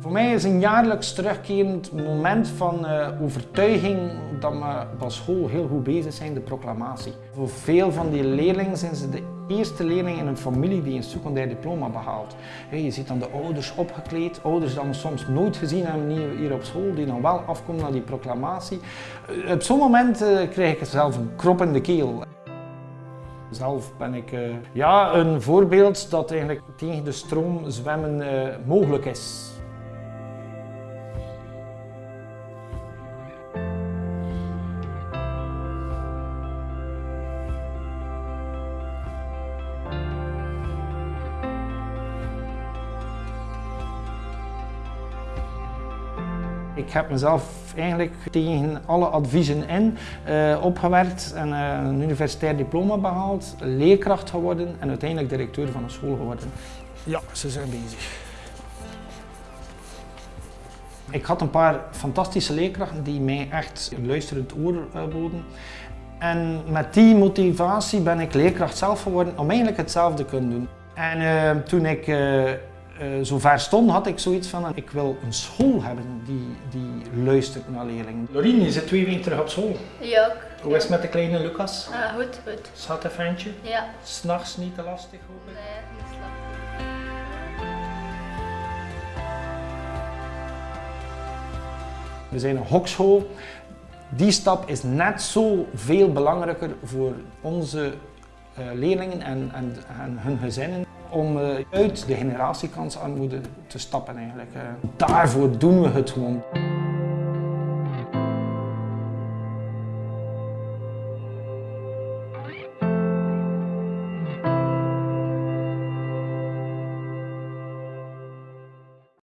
Voor mij is een jaarlijks terugkerend moment van uh, overtuiging dat we op school heel goed bezig zijn, de proclamatie. Voor veel van die leerlingen zijn ze de eerste leerling in een familie die een secundair diploma behaalt. je ziet dan de ouders opgekleed, ouders die we soms nooit gezien hebben hier op school, die dan wel afkomen naar die proclamatie. Uh, op zo'n moment uh, krijg ik zelf een krop in de keel. Zelf ben ik ja, een voorbeeld dat eigenlijk tegen de stroom zwemmen mogelijk is. Ik heb mezelf eigenlijk tegen alle adviezen in uh, opgewerkt en uh, een universitair diploma behaald, leerkracht geworden en uiteindelijk directeur van een school geworden. Ja, ze zijn bezig. Ik had een paar fantastische leerkrachten die mij echt een luisterend oor uh, boden. En met die motivatie ben ik leerkracht zelf geworden om eigenlijk hetzelfde te kunnen doen. En toen ik uh, zo ver stond, had ik zoiets van, ik wil een school hebben die, die luistert naar leerlingen. Lorien, je zit twee weken terug op school. Ja. Ook. Hoe is het met de kleine Lucas? Ah, goed, goed. Zat een ventje? Ja. S'nachts niet te lastig, hoop ik? Nee, niet lastig. We zijn een hokschool. Die stap is net zo veel belangrijker voor onze uh, leerlingen en, en, en hun gezinnen om uh, uit de generatiekansarmoede te stappen eigenlijk. Uh, daarvoor doen we het gewoon.